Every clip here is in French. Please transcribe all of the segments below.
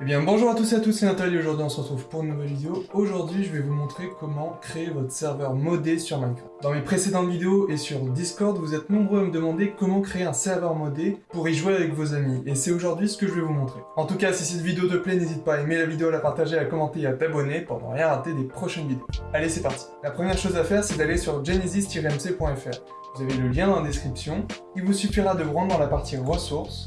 Eh bien bonjour à tous et à tous, c'est Nathalie, aujourd'hui on se retrouve pour une nouvelle vidéo. Aujourd'hui je vais vous montrer comment créer votre serveur modé sur Minecraft. Dans mes précédentes vidéos et sur Discord, vous êtes nombreux à me demander comment créer un serveur modé pour y jouer avec vos amis. Et c'est aujourd'hui ce que je vais vous montrer. En tout cas, si cette vidéo te plaît, n'hésite pas à aimer la vidéo, à la partager, à commenter et à t'abonner pour ne rien rater des prochaines vidéos. Allez c'est parti La première chose à faire c'est d'aller sur genesis-mc.fr. Vous avez le lien dans la description. Il vous suffira de vous rendre dans la partie ressources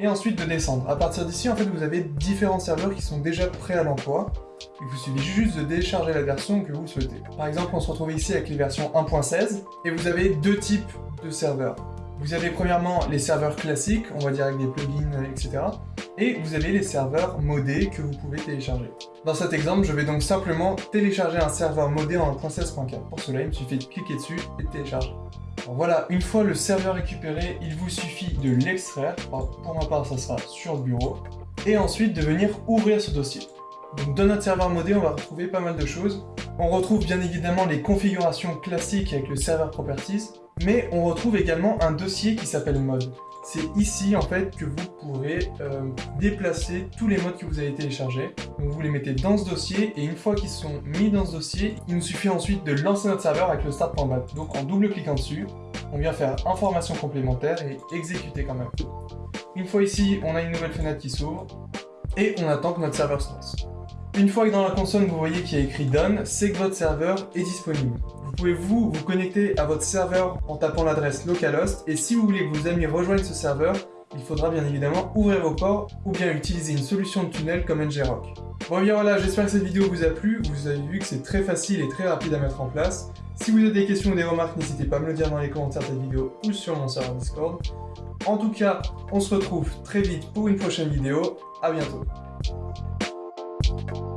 et ensuite de descendre. À partir d'ici, en fait, vous avez différents serveurs qui sont déjà prêts à l'emploi. Il vous suffit juste de télécharger la version que vous souhaitez. Par exemple, on se retrouve ici avec les versions 1.16, et vous avez deux types de serveurs. Vous avez premièrement les serveurs classiques, on va dire avec des plugins, etc. Et vous avez les serveurs modés que vous pouvez télécharger. Dans cet exemple, je vais donc simplement télécharger un serveur modé en 1.16.4. Pour cela, il me suffit de cliquer dessus et de télécharger voilà, une fois le serveur récupéré, il vous suffit de l'extraire, pour ma part ça sera sur le bureau, et ensuite de venir ouvrir ce dossier. Dans notre serveur modé, on va retrouver pas mal de choses. On retrouve bien évidemment les configurations classiques avec le serveur properties, mais on retrouve également un dossier qui s'appelle mode c'est ici en fait que vous pourrez euh, déplacer tous les modes que vous avez téléchargés. Donc vous les mettez dans ce dossier et une fois qu'ils sont mis dans ce dossier, il nous suffit ensuite de lancer notre serveur avec le start.bat. Donc en double cliquant dessus, on vient faire information complémentaire et exécuter quand même. Une fois ici, on a une nouvelle fenêtre qui s'ouvre et on attend que notre serveur se lance. Une fois que dans la console vous voyez qu'il y a écrit Done, c'est que votre serveur est disponible. Vous pouvez vous, vous connecter à votre serveur en tapant l'adresse localhost et si vous voulez que vos amis rejoignent ce serveur, il faudra bien évidemment ouvrir vos ports ou bien utiliser une solution de tunnel comme ngrok. Bon bien voilà, j'espère que cette vidéo vous a plu, vous avez vu que c'est très facile et très rapide à mettre en place. Si vous avez des questions ou des remarques, n'hésitez pas à me le dire dans les commentaires de cette vidéo ou sur mon serveur Discord. En tout cas, on se retrouve très vite pour une prochaine vidéo, à bientôt you